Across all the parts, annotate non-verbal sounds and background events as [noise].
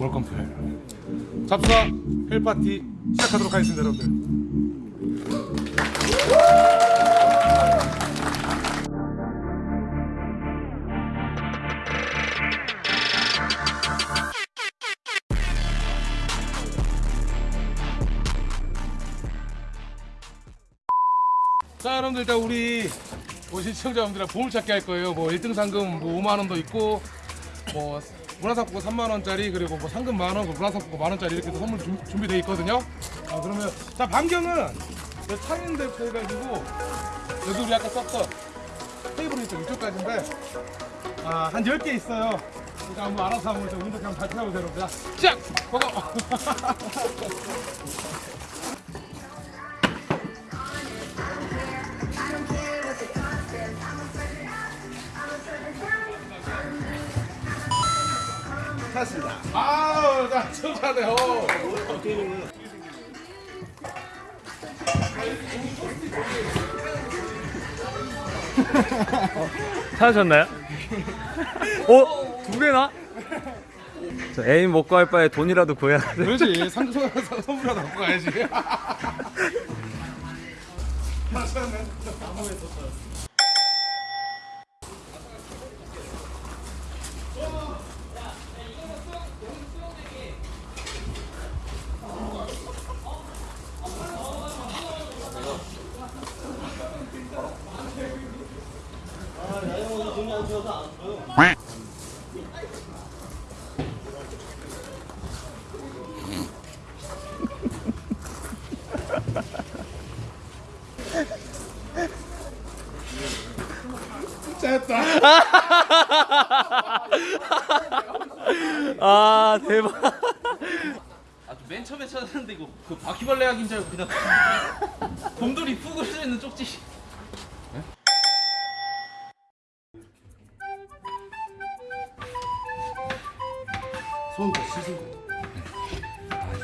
Welcome to hell. 잡수와 hell 파티 시작하도록 하겠습니다, 여러분들. 자 여러분들 일단 우리 오신 시청자분들이랑 보물찾기 할 거예요 뭐 1등 상금 뭐 5만원도 있고 뭐 문화상품권 3만원짜리 그리고 뭐 상금 만원 그 문화상품권 만원짜리 이렇게 해서 선물 준, 준비되어 있거든요 아 그러면 자 반경은 저 창인대부터 해가지고 여기 우리 아까 썼던 테이블이 좀 이쪽까지인데 아 한 10개 있어요 그러니까 한번 알아서 한번 좀 운동 한번 발표해보세요 자, 시작! 고고! [laughs] 아우 자 천사네요 찾으셨나요? 어? 두 개나? 저 애인 먹고 할 바에 돈이라도 구해야 돼. 그렇지 상품 선물하다 갖고 가야지 [laughs] [laughs] 아 대박. 아, 맨 처음에 찾았는데 이거 그 바퀴벌레 약인 줄 알고 그냥 곰돌이 푹 그려져 있는 쪽지. 손도 씻은 거.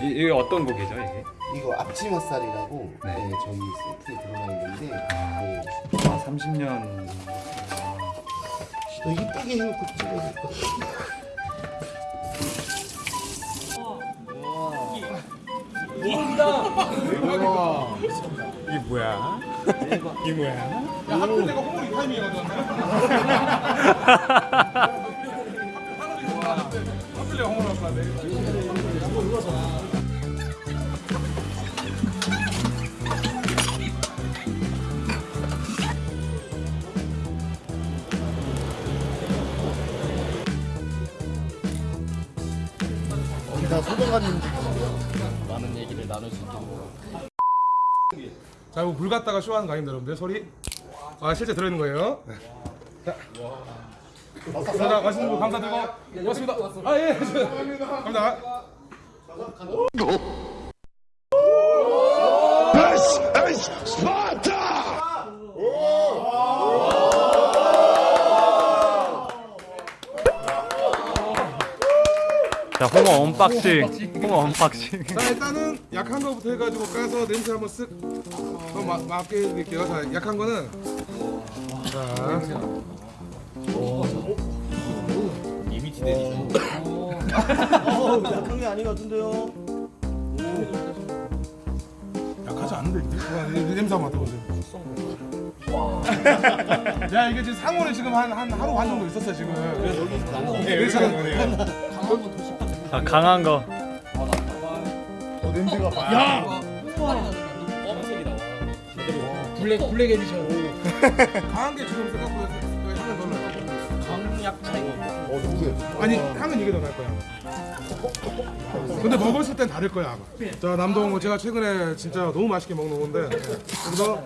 이, 이게 어떤 곡이죠 이게? 이거 앞치마살이라고 네. 네. 저희 세트에 들어가 있는데 네. 아 30년. 너 이쁘게 해놓고 될것 같아. 이게 뭐야? 이게 뭐야? 야 하필 내가 홍보리 타이밍에 가져왔네 하필 내가 갖고 왔 네 소방관님 많은 얘기를 나눌 수 있도록. 자 이거 물 갖다가 쇼하는 거 아닙니다 여러분들. 소리? 아 실제 들어있는 거예요? 자 감사합니다 맛있는 거 감사드리고. 고맙습니다. 아예. 감사합니다 자 홍어 unboxing. 홍어 unboxing. 자 일단은 약한 거부터 해가지고 까서 냄새 한번 쓱 한번 마- 맡게 해드릴게요. 자 약한 거는. 자. 약한 게 아닌 것 같은데요. 약하지 않은데 이- 이 냄새 한번 맡아보세요. 야 이게 지금 상온에 지금 한, 한 하루 반 정도 있었어요 지금. 그래서 여기 지금 자 강한 거. 어, 냄새가 막. black black edition. 강한 게 지금 생각보다 그 향은 덜 나요 강약 차이고. 어, 누구예요? 아니 향은 이게 더 날 거야 근데 먹었을 땐 다를 거야 아마 자 남동 제가 최근에 진짜 너무 맛있게 먹는 건데 그래서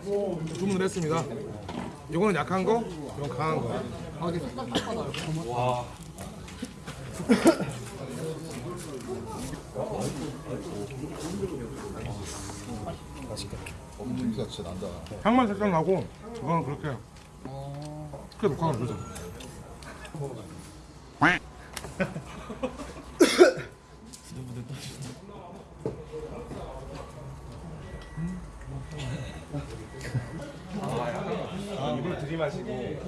주문을 했습니다 이거는 약한 거 이건 강한 거 [laughs] 냄새가 진짜 난다. 향만 살짝 나고 이거는 그렇게 크게 녹화가 되죠 이걸 들이마시고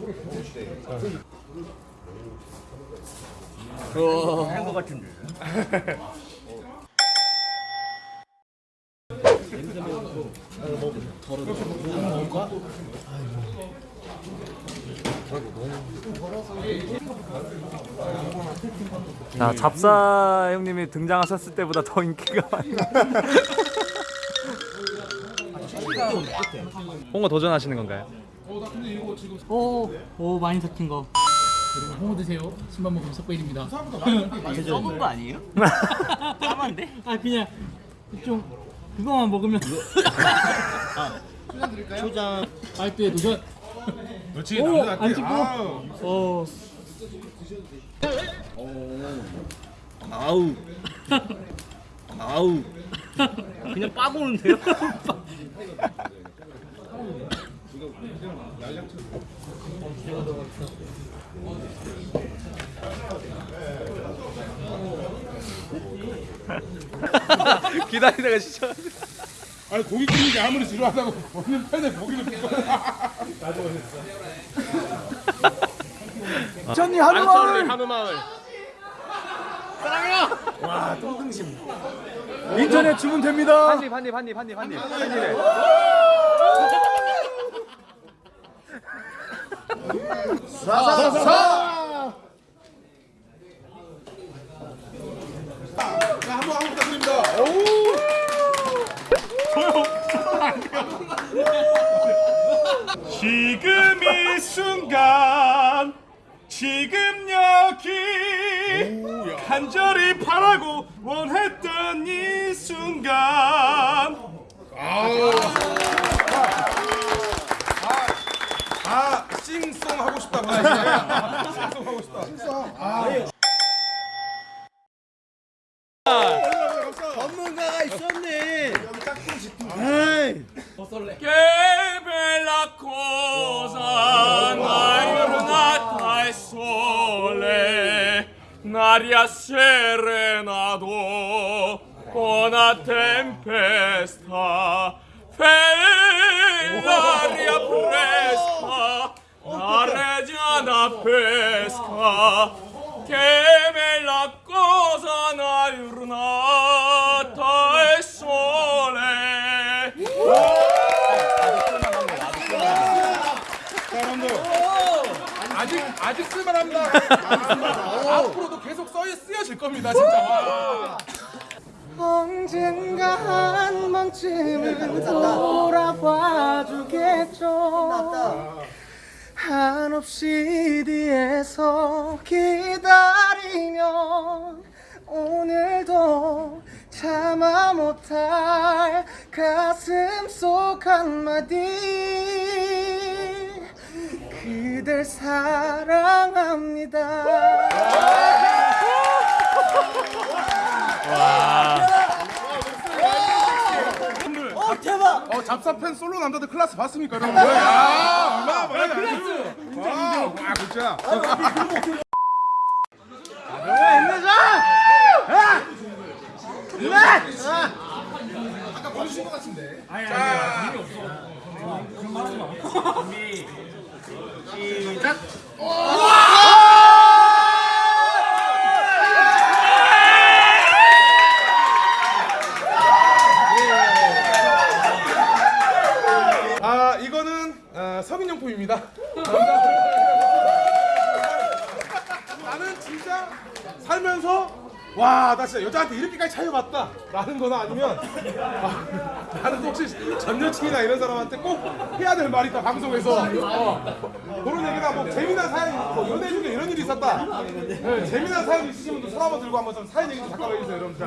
한거 같은데. [laughs] 자 잡사 형님이 등장하셨을 때보다 더 인기가 많이 홍어 도전하시는 건가요? 오, 오 많이 삭힌 거. 여러분 홍어 드세요. 신발 먹으면 석배입니다. 썩은 거 아니에요? [laughs] 까만데? 아 그냥 좀 그거만 먹으면 초장 알뜰 도전. 오, 남자답게. 안 찍고. 아우. 어, 아우. 아우. 그냥 빠고는데요? [laughs] 기다리다가 진짜 아니 고기 끓이는 게 아무리 지루하다고 먹는 편에 고기를 굽고 [laughs] 전이 한우마을. 한우마을. 인터넷 주문 됩니다. 한입 한입 한입 한입 한입. 한입에. 사사사. 자 한번 한번 부탁드립니다. 지금 이 순간 지금 여기 간절히 바라고 원했던 이 순간 아 싱송 하고. 아, 싱송 하고 싶다 싱송 전 sole, n'aria serenado, con una tempesta, fe l'aria fresca, oh, la reggiana pesca, che me la cosa nalurna, 아직 아직 쓸만합니다. 아, 앞으로도 계속 써 쓰여질 겁니다 진짜. 와. 언젠가 한 번쯤은 돌아봐 주겠죠. 한없이 뒤에서 기다리면 오늘도 참아 못할 가슴 속 한마디 그댈 사랑합니다 어 잡사팬 솔로 남자들 클래스 봤습니까 여러분? 야 얼마나 많이 클래스 진짜 와 진짜 아 이거는 어, 성인용품입니다. 나는 진짜 살면서 와 나 진짜 여자한테 이렇게까지 차여봤다. 라는 거나 아니면 아, 나는 혹시 전 여친이나 이런 사람한테 꼭 해야 될 말이 있다 방송에서 어, 그런 얘기나 뭐 재미난 사연 뭐 연애 중에 이런 일이 있었다 네, 재미난 사연 있으신 분들 손 한번 들고 한번 좀 사연 얘기 좀 잠깐만 해주세요 여러분들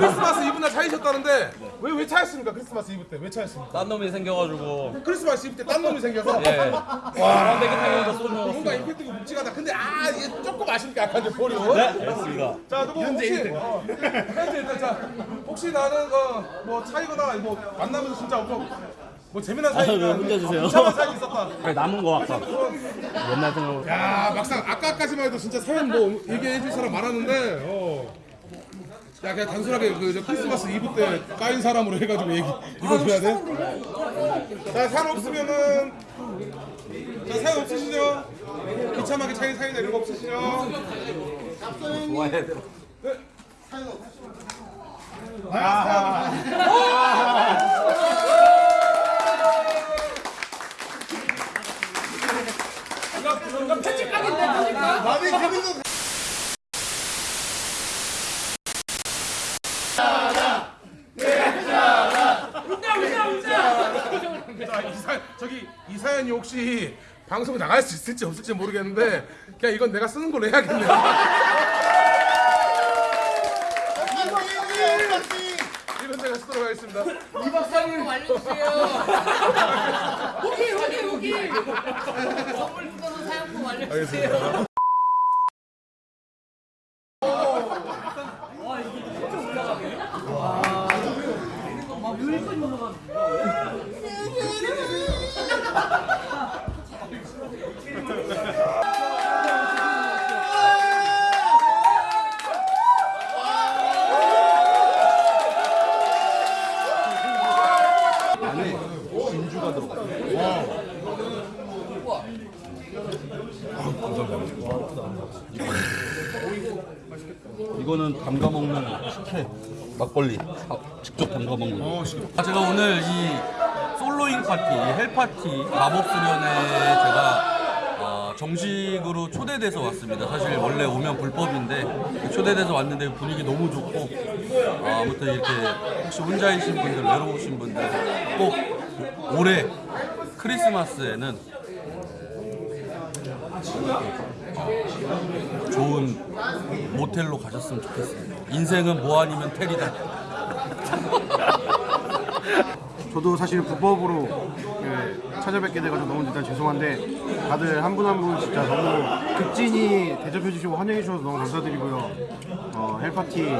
크리스마스 이브 날 차이셨다는데 왜 왜 차였습니까 크리스마스 이브 때 왜 차였습니까? 딴 놈이 생겨가지고 크리스마스 이브 때 딴 놈이 생겨서 예. 와, 소주. 뭔가 임팩트가 묵직하다. 근데 아 이게 조금 아쉽게 약간 좀 보려. 네, 알겠습니다. 자 누구 혹시 어, 현재 일단 자 혹시 나는 어 뭐 차이거나 뭐 만나면서 진짜 엄청 뭐 재미난 사연이 네, 문제 주세요. 이상한 사연이 있었다. [laughs] 그래, 남은 거 아까. 옛날 생각. 야 막상 아까까지만 해도 진짜 사연 뭐 얘기해 줄 사람 많았는데 어. 야 그냥 단순하게 그 이제 크리스마스 이브 때 까인 사람으로 해가지고 얘기 이거 줘야 돼? 자 사연 없으면은 자 사연 없으시죠? 비참하게 차이 사연 내는 거 없으시죠? 저기 이 사연이 혹시 방송에 나갈 수 있을지 없을지 모르겠는데 그냥 이건 내가 쓰는 걸로 해야겠네요. 이건 제가 쓰도록 하겠습니다. 오케이 오케이 오케이. 선물 뜯어서 사용법 알려주세요. 이 거는 담가 먹는 식혜. 막걸리. 아, 직접 담가 먹는. 거. 제가 오늘 이 soloing 파티, 이 hell 파티 마법 수련회 제가 어, 정식으로 초대돼서 왔습니다. 사실 원래 오면 불법인데 초대돼서 왔는데 분위기 너무 좋고 어, 아무튼 이렇게 혹시 혼자이신 분들, 외로우신 분들 꼭 올해 크리스마스에는 좋은 모텔로 가셨으면 좋겠습니다. 인생은 뭐 아니면 텔이다. [laughs] 저도 사실 불법으로 그 찾아뵙게 돼가지고 너무 일단 죄송한데 다들 한 분 한 분 진짜 너무 극진히 대접해 주시고 환영해 주셔서 너무 감사드리고요. 어, 헬파티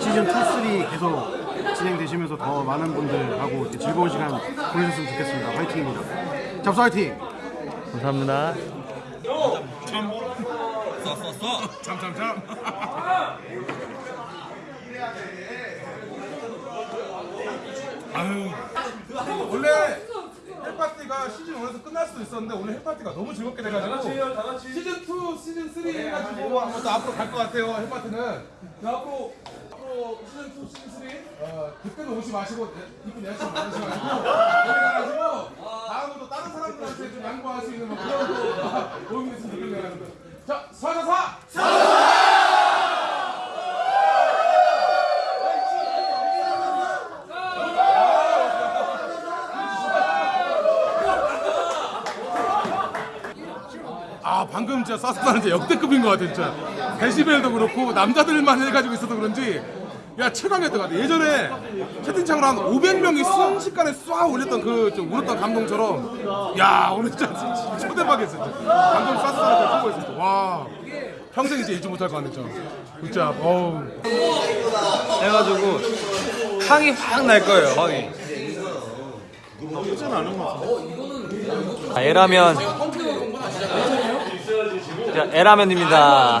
시즌 2, 3 계속 진행되시면서 더 많은 분들하고 즐거운 시간 보내셨으면 좋겠습니다. 화이팅입니다. 잡수 화이팅! 감사합니다. 참참참. 아유. 원래 헬파티가 시즌 1에서 끝날 수도 있었는데 오늘 헬파티가 너무 즐겁게 돼가지고 시즌 2, 시즌 3 해가지고 한번 더 앞으로 갈 것 같아요 헬파티는 자, 앞으로 앞으로 시즌 2, 시즌 3 어, 그때는 오지 마시고 이쁜 여자친구 많으셔가지고. 여기 가가지고 다음부터 다른 사람들한테 좀 양보할 수 있는 뭐 그런 거 [laughs] 모임이 있으면 좋겠네요 자, 사사사! 아 방금 진짜 사스타는 진짜 역대급인 것 같아 진짜. 데시벨도 그렇고 남자들만 해가지고 있어서 그런지 야 최강이었던 것 같아. 예전에 채팅창으로 한 500명이 순식간에 쏴 올렸던 그좀 울었던 감동처럼. 야 오늘 진짜 초대박이었어 진짜. 방금 사스타한테 통보했어 와. 평생 이제 잊지 못할 것 같네 진짜 진짜 어우. 해가지고 향이 확 날 거예요. 향이. 아, 에라면. 자, 에라면입니다.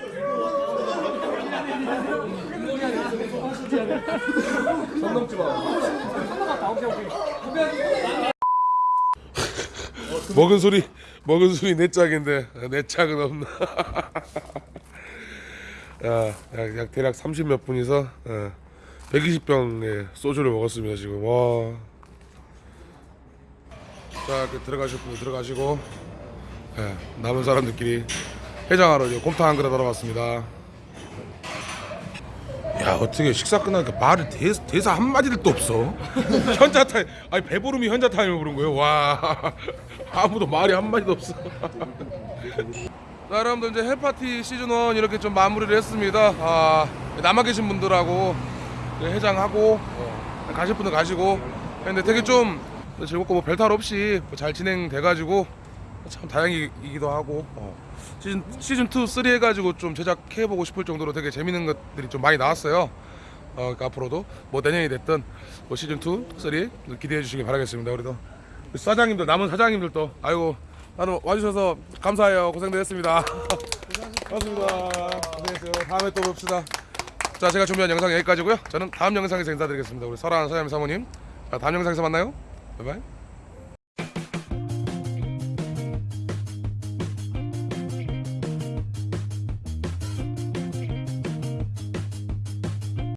[laughs] 은 소리 먹은 소리 내 짝인데 내 짝은 없나? [laughs] 야, 약, 약 대략 30 몇 분이서 어, 120병의 소주를 먹었습니다 지금. 와. 자 이렇게 들어가실 분 들어가시고 예, 남은 사람들끼리 해장하러 이제 곰탕 한 그릇 하러 왔습니다 야 어떻게 식사 끝나니까 말을 대, 대사 한 마디도 없어? [laughs] 현자 타임 아니 배부름이 현자 타임을 부른 거예요? 와 [laughs] 아무도 말이 한 마디도 없어. [laughs] 자 여러분들 이제 hell파티 시즌 1 이렇게 좀 마무리를 했습니다. 아 남아 계신 분들하고 해장하고 어, 가실 분들 가시고. 근데 되게 좀 즐겁고 뭐 별탈 없이 뭐잘 진행돼가지고 참 다행이기도 하고 어, 시즌 시즌 2, 3 해가지고 좀 제작해 보고 싶을 정도로 되게 재밌는 것들이 좀 많이 나왔어요. 어, 그러니까 앞으로도 뭐 내년이 됐든 뭐 시즌 2, 3 기대해 주시기 바라겠습니다. 우리도 우리 사장님들 남은 사장님들도 아이고 나는 와주셔서 감사해요. 고생들 했습니다. [laughs] 고맙습니다. 고생했어요. 다음에 또 봅시다. 자 제가 준비한 영상 여기까지고요. 저는 다음 영상에서 인사드리겠습니다. 우리 설아 사장님 사모님 자, 다음 영상에서 만나요. 바이바이.